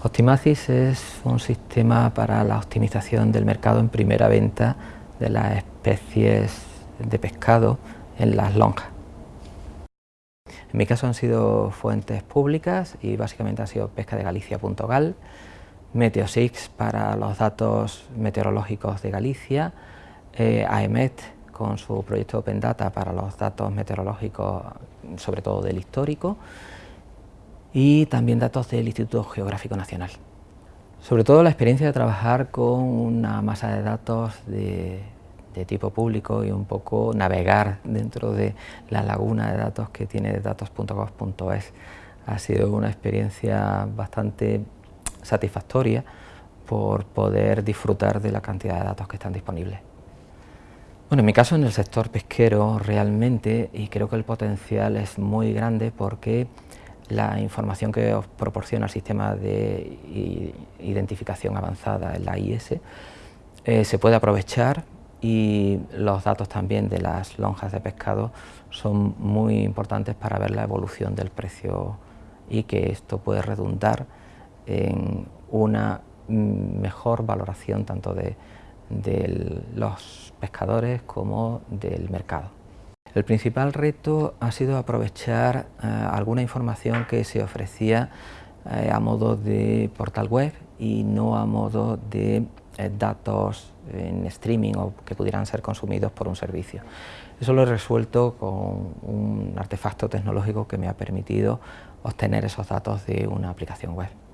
Optimacis es un sistema para la optimización del mercado en primera venta de las especies de pescado en las lonjas. En mi caso han sido fuentes públicas y básicamente ha sido pescadegalicia.gal, Meteosix para los datos meteorológicos de Galicia, eh, AEMET con su proyecto Open Data para los datos meteorológicos, sobre todo del histórico, y también datos del Instituto Geográfico Nacional. Sobre todo la experiencia de trabajar con una masa de datos de, tipo público y un poco navegar dentro de la laguna de datos que tiene datos.gov.es ha sido una experiencia bastante satisfactoria por poder disfrutar de la cantidad de datos que están disponibles. Bueno, en mi caso en el sector pesquero realmente, y creo que el potencial es muy grande porque la información que os proporciona el sistema de identificación avanzada, el AIS, eh, se puede aprovechar y los datos también de las lonjas de pescado son muy importantes para ver la evolución del precio y que esto puede redundar en una mejor valoración tanto de los pescadores como del mercado. El principal reto ha sido aprovechar eh, alguna información que se ofrecía eh, a modo de portal web y no a modo de eh, datos en streaming o que pudieran ser consumidos por un servicio. Eso lo he resuelto con un artefacto tecnológico que me ha permitido obtener esos datos de una aplicación web.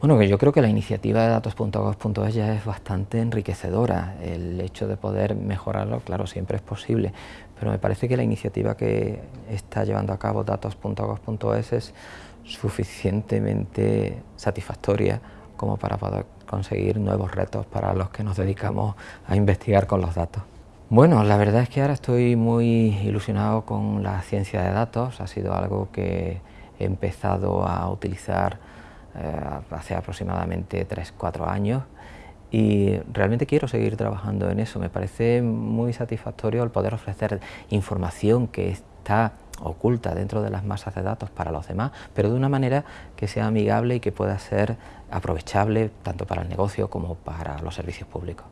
Bueno, que yo creo que la iniciativa de datos.gov.es ya es bastante enriquecedora. El hecho de poder mejorarlo, claro, siempre es posible, pero me parece que la iniciativa que está llevando a cabo datos.gov.es es suficientemente satisfactoria como para poder conseguir nuevos retos para los que nos dedicamos a investigar con los datos. Bueno, la verdad es que ahora estoy muy ilusionado con la ciencia de datos, ha sido algo que he empezado a utilizar hace aproximadamente 3-4 años y realmente quiero seguir trabajando en eso. Me parece muy satisfactorio el poder ofrecer información que está oculta dentro de las masas de datos para los demás, pero de una manera que sea amigable y que pueda ser aprovechable tanto para el negocio como para los servicios públicos.